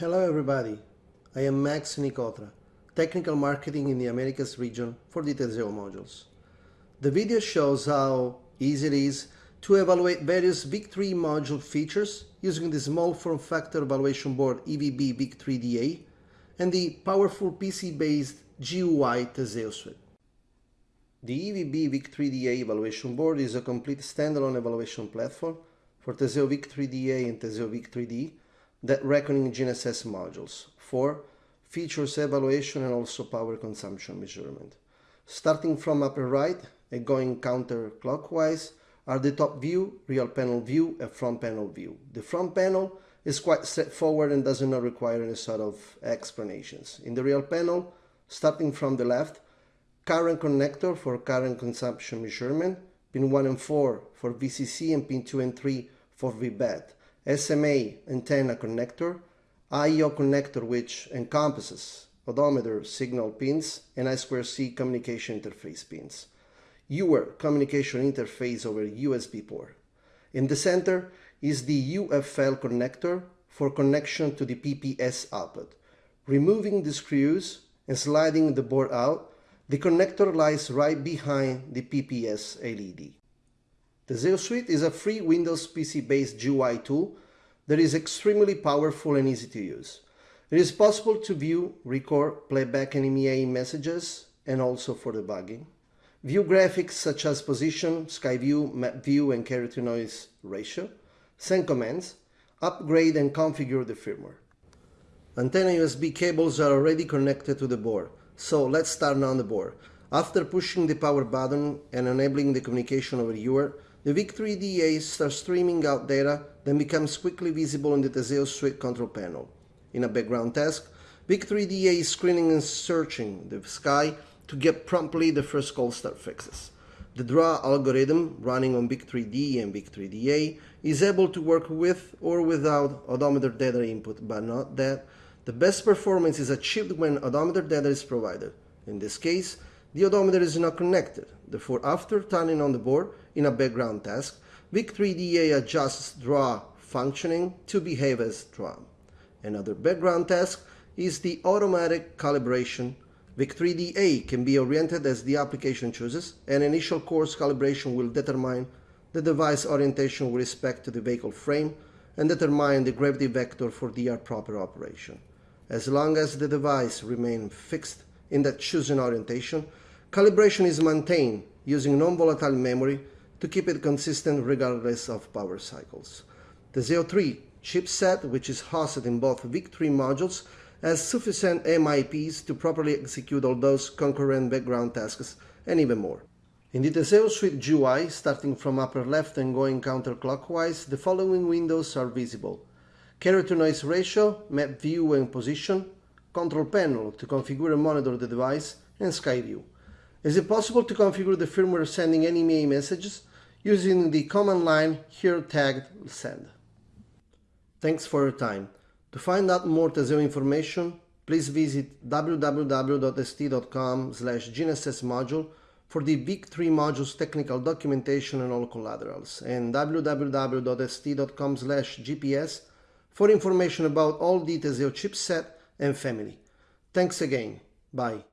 Hello everybody, I am Max Nicotra, Technical Marketing in the Americas region for the modules. The video shows how easy it is to evaluate various VIC3 module features using the small form factor evaluation board EVB VIC3DA and the powerful PC-based GUI Teseo suite. The EVB VIC3DA evaluation board is a complete standalone evaluation platform for Teseo VIC3DA and Teseo VIC3D dead reckoning GNSS modules. for Features evaluation and also power consumption measurement. Starting from upper right and going counterclockwise are the top view, real panel view, and front panel view. The front panel is quite straightforward and does not require any sort of explanations. In the real panel, starting from the left, current connector for current consumption measurement, pin 1 and 4 for VCC and pin 2 and 3 for VBAT. SMA antenna connector, IO connector which encompasses odometer signal pins and I2C communication interface pins. UART communication interface over USB port. In the center is the UFL connector for connection to the PPS output. Removing the screws and sliding the board out, the connector lies right behind the PPS LED. Teseo Suite is a free Windows PC-based GUI tool that is extremely powerful and easy to use. It is possible to view, record, playback NMEA messages, and also for debugging. View graphics such as position, sky view, map view, and carrier to noise ratio. Send commands. Upgrade and configure the firmware. Antenna USB cables are already connected to the board, so let's start on the board. After pushing the power button and enabling the communication over UART, the VIC3DA starts streaming out data, then becomes quickly visible in the Teseo Suite control panel. In a background task, VIC3DA is screening and searching the sky to get promptly the first cold start fixes. The draw algorithm running on VIC3D and VIC3DA is able to work with or without odometer data input, but not that. The best performance is achieved when odometer data is provided. In this case, the odometer is not connected. Therefore, after turning on the board in a background task, VIC3DA adjusts draw functioning to behave as draw. Another background task is the automatic calibration. VIC3DA can be oriented as the application chooses, and initial coarse calibration will determine the device orientation with respect to the vehicle frame and determine the gravity vector for the proper operation. As long as the device remains fixed in that chosen orientation, calibration is maintained using non-volatile memory to keep it consistent regardless of power cycles. The Z03 chipset, which is hosted in both VIC3 modules, has sufficient MIPs to properly execute all those concurrent background tasks and even more. In the Teseo Suite GUI, starting from upper left and going counterclockwise, the following windows are visible. Carrier to noise ratio, map view and position, control panel to configure and monitor the device, and sky view. Is it possible to configure the firmware sending NMEA messages using the command line here tagged send? Thanks for your time. To find out more Teseo information, please visit www.st.com slash module for the VIC3 modules technical documentation and all collaterals, and www.st.com slash GPS for information about all the Teseo chipset and family. Thanks again. Bye.